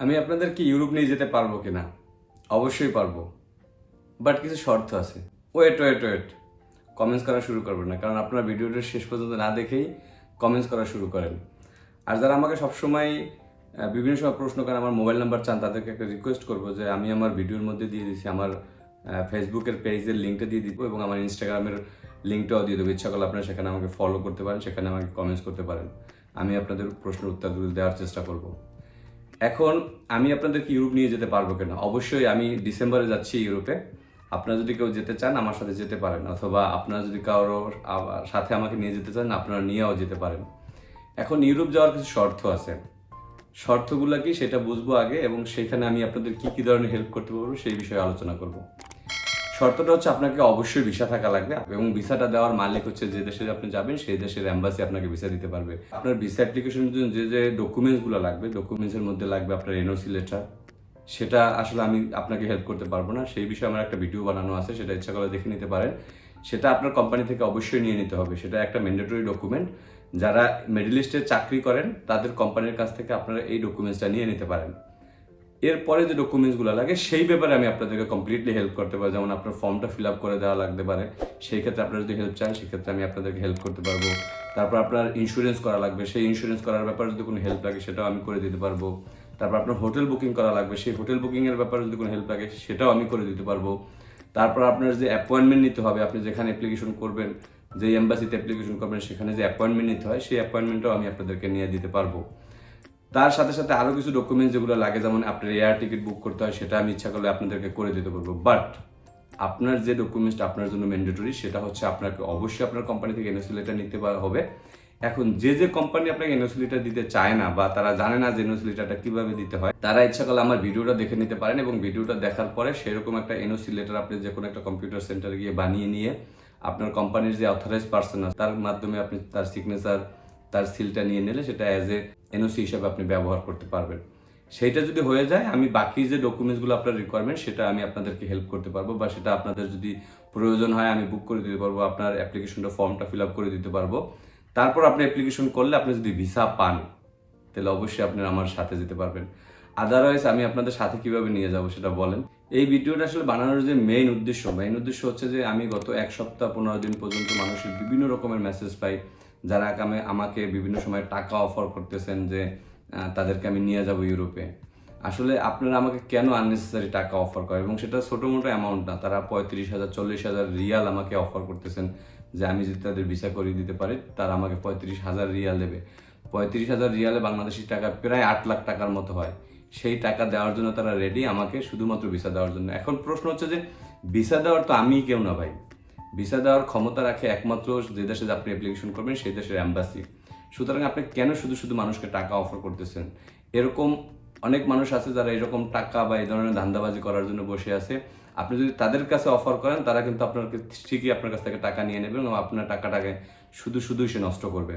আমি আপনাদেরকে ইউরোপ নিয়ে যেতে পারব কিনা? অবশ্যই পারব। বাট কিছু শর্ত আছে। ওয়েট ওয়েট ওয়েট কমেন্টস করা শুরু করবেন না, কারণ আপনারা ভিডিওটা শেষ পর্যন্ত না দেখেই কমেন্টস করা শুরু করেন। আর যারা আমাকে সবসময় বিভিন্ন সময় প্রশ্ন করেন, আমার মোবাইল নাম্বার চান, তাদেরকে একটা রিকোয়েস্ট করব যে আমি আমার ভিডিওর মধ্যে দিয়ে দিচ্ছি আমার ফেসবুকের পেজের লিঙ্কটা দিয়ে দিব এবং আমার ইনস্টাগ্রামের লিঙ্কটাও দিয়ে দেবো। ইচ্ছা করলে আপনারা সেখানে আমাকে ফলো করতে পারেন, সেখানে আমাকে কমেন্টস করতে পারেন। আমি আপনাদের প্রশ্নের উত্তরগুলো দেওয়ার চেষ্টা করব। এখন আমি আপনাদেরকে ইউরোপ নিয়ে যেতে পারব কিনা? অবশ্যই আমি ডিসেম্বরে যাচ্ছি ইউরোপে। আপনারা যদি কেউ যেতে চান, আমার সাথে যেতে পারেন। অথবা আপনারা যদি কারোর সাথে আমাকে নিয়ে যেতে চান, আপনারা নিয়েও যেতে পারেন। এখন ইউরোপ যাওয়ার কিছু শর্ত আছে। শর্তগুলো কি সেটা বুঝব আগে এবং সেখানে আমি আপনাদের কি কি ধরনের হেল্প করতে পারব সেই বিষয়ে আলোচনা করব। শর্তটা হচ্ছে আপনাকে অবশ্যই ভিসা থাকা লাগবে এবং ভিসাটা দেওয়ার মালিক হচ্ছে যে দেশে আপনি যাবেন, সেই দেশের অ্যাম্বাসি আপনাকে ভিসা দিতে পারবে। আপনার ভিসা অ্যাপ্লিকেশনের জন্য যে যে ডকুমেন্টসগুলো লাগবে ডকুমেন্টসের মধ্যে লাগবে আপনার এনওসি লেটার সেটা আসলে আমি আপনাকে হেল্প করতে পারব না। সেই বিষয়ে আমার একটা ভিডিও বানানো আছে, সেটা ইচ্ছা করে দেখে নিতে পারেন। সেটা আপনার কোম্পানি থেকে অবশ্যই নিয়ে নিতে হবে। সেটা একটা ম্যান্ডেটরি ডকুমেন্ট যারা মিডল ইস্টে চাকরি করেন, তাদের কোম্পানির কাছ থেকে আপনারা এই ডকুমেন্টসটা নিয়ে নিতে পারেন। এরপরে যে ডকুমেন্টসগুলো লাগে, সেই ব্যাপারে আমি আপনাদেরকে কমপ্লিটলি হেল্প করতে পারি যেমন আপনার ফর্মটা ফিল আপ করে দেওয়া লাগতে পারে। সেই ক্ষেত্রে আপনারা যদি হেল্প চান সেক্ষেত্রে আমি আপনাদেরকে হেল্প করতে পারব। তারপর আপনার ইন্স্যুরেন্স করা লাগবে। সেই ইন্স্যুরেন্স করার ব্যাপারে যদি কোনো হেল্প লাগে, সেটাও আমি করে দিতে পারব। তারপর আপনার হোটেল বুকিং করা লাগবে। সেই হোটেল বুকিংয়ের ব্যাপারে যদি কোনো হেল্প লাগে, সেটাও আমি করে দিতে পারব। তারপর আপনার যে অ্যাপয়েন্টমেন্ট নিতে হবে, আপনি যেখানে অ্যাপ্লিকেশন করবেন যে এম্বাসিতে অ্যাপ্লিকেশন করবেন, সেখানে যে অ্যাপয়েন্টমেন্ট নিতে হয়, সেই অ্যাপয়েন্টমেন্টটাও আমি আপনাদেরকে নিয়ে দিতে পারব। তার সাথে সাথে আরও কিছু ডকুমেন্টস যেগুলো লাগে, যেমন আপনার এয়ার টিকিট বুক করতে হয়, সেটা আমি ইচ্ছা করলে আপনাদেরকে করে দিতে পারব বাট আপনার যে ডকুমেন্টসটা আপনার জন্য ম্যান্ডেটরি সেটা হচ্ছে আপনাকে অবশ্যই আপনার কোম্পানি থেকে এনওসি লেটার নিতে হবে। এখন যে যে কোম্পানি আপনাকে এনওসি লেটার দিতে চায় না বা তারা জানে না যে এনওসি লেটারটা কীভাবে দিতে হয়, তারা ইচ্ছা করলে আমার ভিডিওটা দেখে নিতে পারেন এবং ভিডিওটা দেখার পরে সেরকম একটা এনওসি লেটার আপনি যে কোনো একটা কম্পিউটার সেন্টারে গিয়ে বানিয়ে নিয়ে আপনার কোম্পানির যে অথরাইজ পার্সন আছে, তার মাধ্যমে আপনি তার সিগনেচার তার সিলটা নিয়ে নিলে সেটা অ্যাজ এ এনওসি হিসাবে আপনি ব্যবহার করতে পারবেন। সেইটা যদি হয়ে যায়, আমি বাকি যে ডকুমেন্টসগুলো আপনার রিকোয়ারমেন্ট সেটা আমি আপনাদেরকে হেল্প করতে পারব বা সেটা আপনাদের যদি প্রয়োজন হয়, আমি বুক করে দিতে পারব, আপনার অ্যাপ্লিকেশনটা ফর্মটা ফিল আপ করে দিতে পারব। তারপর আপনি অ্যাপ্লিকেশন করলে আপনি যদি ভিসা পান, তাহলে অবশ্যই আপনি আমার সাথে যেতে পারবেন। আদারওয়াইজ আমি আপনাদের সাথে কীভাবে নিয়ে যাব সেটা বলেন। এই ভিডিওটা আসলে বানানোর যে মেইন উদ্দেশ্য মেইন উদ্দেশ্য হচ্ছে যে আমি গত এক সপ্তাহ, পনেরো দিন পর্যন্ত মানুষের বিভিন্ন রকমের মেসেজ পাই। যারা আমাকে আমাকে বিভিন্ন সময় টাকা অফার করতেছেন যে তাদেরকে আমি নিয়ে যাব ইউরোপে। আসলে আপনারা আমাকে কেন আননেসেসারি টাকা অফার করে এবং সেটা ছোটো মোটো অ্যামাউন্ট না, তারা পঁয়ত্রিশ হাজার, চল্লিশ হাজার রিয়াল আমাকে অফার করতেছেন যে, আমি যদি তাদের ভিসা করিয়ে দিতে পারি, তারা আমাকে পঁয়ত্রিশ হাজার রিয়াল দেবে। পঁয়ত্রিশ হাজার রিয়ালে বাংলাদেশি টাকা প্রায় আট লাখ টাকার মতো হয়। সেই টাকা দেওয়ার জন্য তারা রেডি আমাকে শুধুমাত্র ভিসা দেওয়ার জন্য। এখন প্রশ্ন হচ্ছে যে ভিসা দেওয়ার তো আমি কেউ না ভাই। ভিসা দেওয়ার ক্ষমতা রাখে একমাত্র যে দেশে আপনি অ্যাপ্লিকেশন করবেন সেই দেশের অ্যাম্বাসি সুতরাং আপনি কেন শুধু শুধু মানুষকে টাকা অফার করতেছেন? এরকম অনেক মানুষ আছে যারা এরকম টাকা বা এই ধরনের ধান্দাবাজি করার জন্য বসে আছে। আপনি যদি তাদের কাছে অফার করেন, তারা কিন্তু আপনার ঠিকই আপনার কাছ থেকে টাকা নিয়ে নেবেন এবং আপনার টাকাটাকে শুধু শুধুই সে নষ্ট করবে।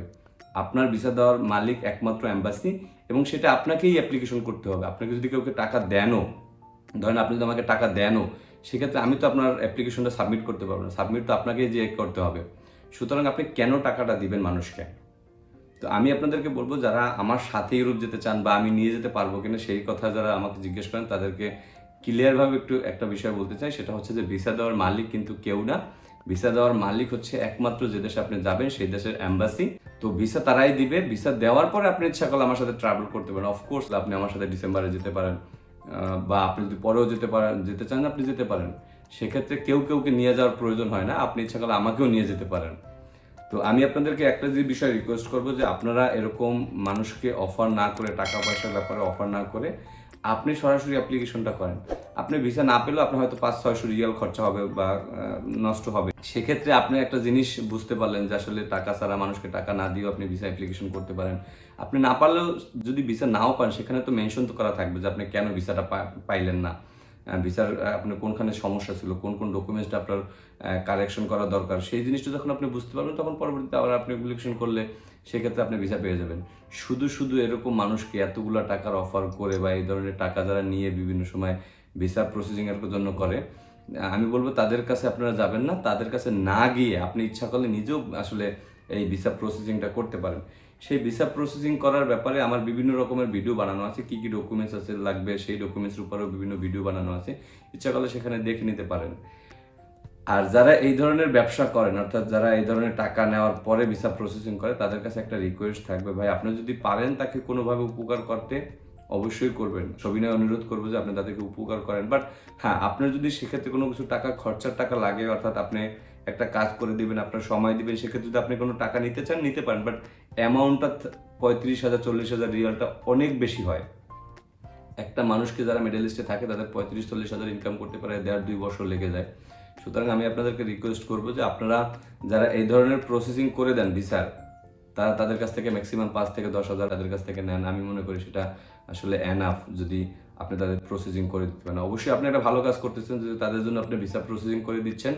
আপনার ভিসা দেওয়ার মালিক একমাত্র অ্যাম্বাসি এবং সেটা আপনাকেই অ্যাপ্লিকেশন করতে হবে। আপনাকে যদি কাউকে টাকা দেনও, ধরেন আপনি যদি আমাকে টাকা দেনও সেক্ষেত্রে আমি তো আপনার অ্যাপ্লিকেশনটা সাবমিট করতে পারব না। সাবমিট তো আপনাকেই যে করতে হবে। সুতরাং আপনি কেন টাকাটা দিবেন মানুষকে? তো আমি আপনাদেরকে বলব, যারা আমার সাথে ইউরোপ যেতে চান বা আমি নিয়ে যেতে পারব কিনা সেই কথা যারা আমাকে জিজ্ঞেস করেন, তাদেরকে ক্লিয়ারভাবে একটু একটা বিষয় বলতে চাই। সেটা হচ্ছে যে ভিসা দেওয়ার মালিক কিন্তু কেউ না। ভিসা দেওয়ার মালিক হচ্ছে একমাত্র যে দেশে আপনি যাবেন, সেই দেশের অ্যাম্বাসি তো ভিসা তারাই দিবে। ভিসা দেওয়ার পরে আপনি ইচ্ছা করলে আমার সাথে ট্রাভেল করতে পারেন। অফকোর্স আপনি আমার সাথে ডিসেম্বরে যেতে পারেন। বা আপনি যদি পরেও যেতে পারেন, যেতে চান, আপনি যেতে পারেন। সেক্ষেত্রে কেউ কেউকে নিয়ে যাওয়ার প্রয়োজন হয় না। আপনি ইচ্ছা করলে আমাকেও নিয়ে যেতে পারেন। তো আমি আপনাদেরকে একটা যে বিষয় রিকোয়েস্ট করব যে আপনারা এরকম মানুষকে অফার না করে, টাকা পয়সার ব্যাপারে অফার না করে আপনি সরাসরি অ্যাপ্লিকেশনটা করেন। আপনি ভিসা না পেলেও আপনার হয়তো পাঁচ, ছয়শো রিয়াল খরচা হবে বা নষ্ট হবে। সেক্ষেত্রে আপনি একটা জিনিস বুঝতে পারলেন যে আসলে টাকা ছাড়া মানুষকে টাকা না দিয়েও আপনি ভিসা অ্যাপ্লিকেশন করতে পারেন। আপনি না পারলেও যদি ভিসা নাও পান, সেখানে তো মেনশন তো করা থাকবে যে আপনি কেন ভিসাটা পাইলেন না। ভিসার আপনার কোনখানে সমস্যা ছিল, কোন কোন ডকুমেন্টসটা আপনার কারেকশন করা দরকার, সেই জিনিসটা যখন আপনি বুঝতে পারবেন, তখন পরবর্তীতে আবার আপনি অ্যাপ্লিকেশন করলে সেক্ষেত্রে আপনি ভিসা পেয়ে যাবেন। শুধু শুধু এরকম মানুষকে এতগুলো টাকার অফার করে বা এই ধরনের টাকা যারা নিয়ে বিভিন্ন সময় ভিসা প্রসেসিং এর জন্য করে আমি বলব তাদের কাছে আপনারা যাবেন না, তাদের কাছে না গিয়ে আপনি ইচ্ছা করলে নিজেও আসলে এই ভিসা প্রসেসিংটা করতে পারেন। সেই ভিসা প্রসেসিং করার ব্যাপারে আমার বিভিন্ন রকমের ভিডিও বানানো আছে। কি কি ডকুমেন্টস আছে, লাগবে, সেই ডকুমেন্টসের উপরেও বিভিন্ন ভিডিও বানানো আছে। ইচ্ছা করলে সেখানে দেখে নিতে পারেন। আর যারা এই ধরনের ব্যবসা করেন, অর্থাৎ যারা এই ধরনের টাকা নেওয়ার পরে ভিসা প্রসেসিং করে, তাদের কাছে একটা রিকোয়েস্ট থাকবে, ভাই, আপনি যদি পারেন তাকে কোনোভাবে উপকার করতে, অবশ্যই করবেন। সবিনয় অনুরোধ করব যে আপনি তাদেরকে উপকার করেন। বাট হ্যাঁ আপনার যদি সেক্ষেত্রে কোনো কিছু টাকা, খরচার টাকা লাগে, অর্থাৎ আপনি একটা কাজ করে দিবেন, আপনার সময় দিবেন, সেক্ষেত্রে যদি আপনি কোনো টাকা নিতে চান, নিতে পারেন বাট অ্যামাউন্টটা পঁয়ত্রিশ হাজার, চল্লিশ হাজার রিয়ালটা অনেক বেশি হয়। একটা মানুষকে যারা মেডেলিস্টে থাকে, তাদের পঁয়ত্রিশ, চল্লিশ হাজার ইনকাম করতে পারে, দেড়, দুই বছর লেগে যায়। সুতরাং আমি আপনাদেরকে রিকোয়েস্ট করব যে আপনারা যারা এই ধরনের প্রসেসিং করে দেন ভিসার তারা তাদের কাছ থেকে ম্যাক্সিমাম পাঁচ থেকে দশ হাজার তাদের কাছ থেকে নেন। আমি মনে করি সেটা আসলে অ্যানাফ যদি আপনি তাদের প্রসেসিং করে দিতে পারেন। অবশ্যই আপনি একটা ভালো কাজ করতেছেন, যদি তাদের জন্য আপনি ভিসা প্রসেসিং করে দিচ্ছেন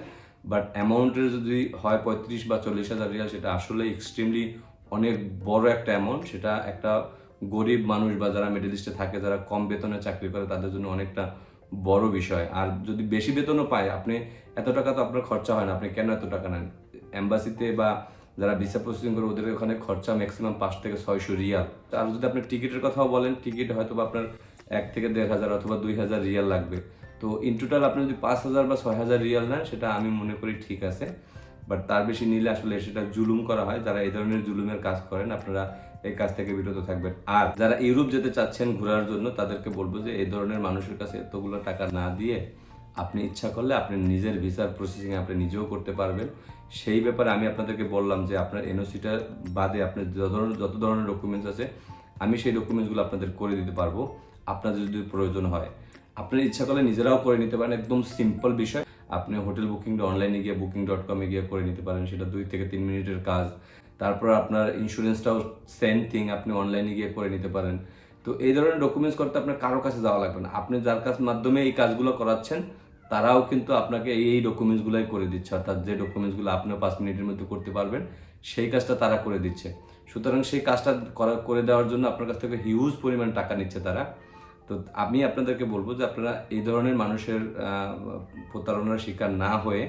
বাট অ্যামাউন্টের যদি হয় পঁয়ত্রিশ বা চল্লিশ হাজার রিয়াল, সেটা আসলে এক্সট্রিমলি অনেক বড় একটা অ্যামাউন্ট সেটা একটা গরিব মানুষ বা যারা মিডল ইস্টে থাকে, যারা কম বেতনে চাকরি করে, তাদের জন্য অনেকটা বড় বিষয়। আর যদি বেশি বেতনও পায়, আপনি এত টাকা তো আপনার খরচা হয় না, আপনি কেন এত টাকা নেন? অ্যাম্বাসিতে বা যারা ভিসা প্রসেসিং করে, ওদের ওখানে খরচা ম্যাক্সিমাম পাঁচ থেকে ছয়শো রিয়াল। আর যদি আপনি টিকিটের কথাও বলেন টিকিট হয়তো বা আপনার এক থেকে দেড় হাজার অথবা দুই হাজার রিয়াল লাগবে। তো ইন টোটাল আপনি যদি পাঁচ হাজার বা ছয় হাজার রিয়াল নেন, সেটা আমি মনে করি ঠিক আছে। বাট তার বেশি নিলে আসলে সেটা জুলুম করা হয়। যারা এই ধরনের জুলুমের কাজ করেন, আপনারা এই কাজ থেকে বিরত থাকবেন। আর যারা ইউরোপ যেতে চাচ্ছেন ঘোরার জন্য, তাদেরকে বলব যে এই ধরনের মানুষের কাছে এতগুলো টাকা না দিয়ে আপনি ইচ্ছা করলে আপনি নিজের ভিসার প্রসেসিং আপনি নিজেও করতে পারবেন। সেই ব্যাপারে আমি আপনাদেরকে বললাম যে আপনার এনওসিটা বাদে আপনার যত ধরনের যত ধরনের ডকুমেন্টস আছে, আমি সেই ডকুমেন্টসগুলো আপনাদের করে দিতে পারব। আপনাদের যদি প্রয়োজন হয়। আপনার ইচ্ছা করলে নিজেরাও করে নিতে পারেন। একদম সিম্পল বিষয়। আপনি হোটেল বুকিংটা অনলাইনে গিয়ে, বুকিং ডট কমে গিয়ে করে নিতে পারেন। সেটা দুই থেকে তিন মিনিটের কাজ। তারপর আপনার ইন্স্যুরেন্সটাও সেম থিং আপনি অনলাইনে গিয়ে করে নিতে পারেন। তো এই ধরনের ডকুমেন্টস করতে আপনার কারও কাছে যাওয়া লাগবে না। আপনি যার কাছ মাধ্যমে এই কাজগুলো করাচ্ছেন, তারাও কিন্তু আপনাকে এই ডকুমেন্টসগুলোই করে দিচ্ছে। অর্থাৎ যে ডকুমেন্টসগুলো আপনিও পাঁচ মিনিটের মধ্যে করতে পারবেন, সেই কাজটা তারা করে দিচ্ছে। সুতরাং সেই কাজটা করে দেওয়ার জন্য আপনার কাছ থেকে হিউজ পরিমাণ টাকা নিচ্ছে তারা। তো আমি আপনাদেরকে বলব যে আপনারা এই ধরনের মানুষের প্রতারণার শিকার না হয়ে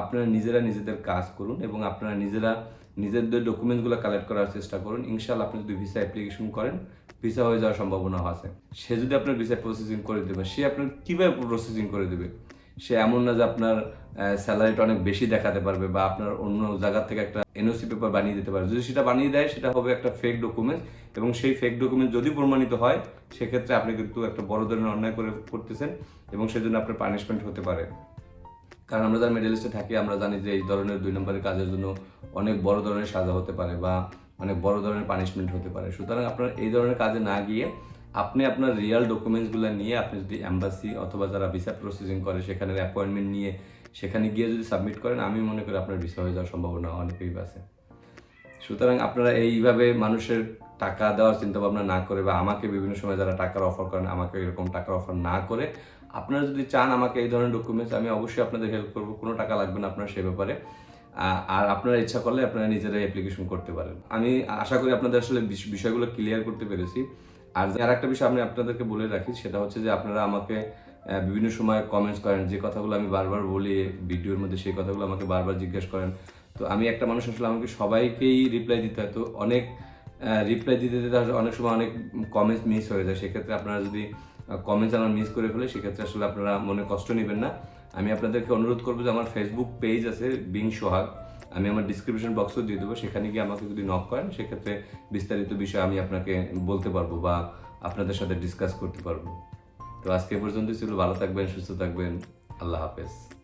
আপনারা নিজেরা নিজেদের কাজ করুন এবং আপনারা নিজেরা নিজেদের ডকুমেন্টসগুলো কালেক্ট করার চেষ্টা করুন। ইনশাল্লাহ আপনি যদি ভিসা অ্যাপ্লিকেশন করেন, ভিসা হয়ে যাওয়ার সম্ভাবনা আছে। সে যদি আপনার ভিসা প্রসেসিং করে দেবে, সে আপনার কীভাবে প্রসেসিং করে দেবে? সে এমন না যে আপনার স্যালারিটা অনেক বেশি দেখাতে পারবে বা আপনার অন্য জায়গা থেকে একটা এনওসি পেপার বানিয়ে দিতে পারে যদি সেটা বানিয়ে দেয়, সেটা হবে একটা ফেক ডকুমেন্ট এবং সেই ফেক ডকুমেন্ট যদি প্রমাণিত হয়, সেক্ষেত্রে আপনি কিন্তু একটা বড় ধরনের অন্যায় করে করতেছেন এবং সেজন্য আপনার পানিশমেন্ট হতে পারে। কারণ আমরা যারা মেডেলিস্টে থাকি, আমরা জানি যে এই ধরনের দুই নম্বরের কাজের জন্য অনেক বড় ধরনের সাজা হতে পারে বা অনেক বড় ধরনের পানিশমেন্ট হতে পারে। সুতরাং আপনার এই ধরনের কাজে না গিয়ে আপনি আপনার রিয়াল ডকুমেন্টসগুলো নিয়ে আপনি যদি অ্যাম্বাসি অথবা যারা ভিসা প্রসেসিং করে সেখানে অ্যাপয়েন্টমেন্ট নিয়ে সেখানে গিয়ে যদি সাবমিট করেন, আমি মনে করি আপনার ভিসা হয়ে যাওয়ার সম্ভাবনা অনেকই আছে। সুতরাং আপনারা এইভাবে মানুষের টাকা দেওয়ার চিন্তা ভাবনা না করে বা আমাকে বিভিন্ন সময় যারা টাকার অফার করেন, আমাকে এরকম টাকার অফার না করে, আপনারা যদি চান আমাকে এই ধরনের ডকুমেন্টস আমি অবশ্যই আপনাদের হেল্প করব। কোনো টাকা লাগবে না আপনার সে ব্যাপারে। আর আপনারা ইচ্ছা করলে আপনারা নিজেরাই অ্যাপ্লিকেশন করতে পারেন। আমি আশা করি আপনাদের আসলে বিষ- বিষয়গুলো ক্লিয়ার করতে পেরেছি। আর আর একটা বিষয় আমি আপনাদেরকে বলে রাখি, সেটা হচ্ছে যে আপনারা আমাকে বিভিন্ন সময় কমেন্টস করেন, যে কথাগুলো আমি বারবার বলি, ভিডিওর মধ্যে সেই কথাগুলো আমাকে বারবার জিজ্ঞেস করেন। তো আমি একটা মানুষ আসলে আমাকে সবাইকেই রিপ্লাই দিতে হয়। তো অনেক রিপ্লাই দিতে দিতে অনেক সময় অনেক কমেন্টস মিস হয়ে যায়। সেক্ষেত্রে আপনারা যদি কমেন্টস আমার মিস করে ফেলে, সেক্ষেত্রে আসলে আপনারা মনে কষ্ট নেবেন না। আমি আপনাদেরকে অনুরোধ করব যে আমার ফেসবুক পেজ আছে বিং সোহাগ আমি আমার ডিসক্রিপশন বক্সও দিয়ে দেবো। সেখানে গিয়ে আমাকে যদি নক করেন, সেক্ষেত্রে বিস্তারিত বিষয় আমি আপনাকে বলতে পারব বা আপনাদের সাথে ডিসকাস করতে পারব। তো আজকে পর্যন্ত ছিল। ভালো থাকবেন, সুস্থ থাকবেন। আল্লাহ হাফেজ।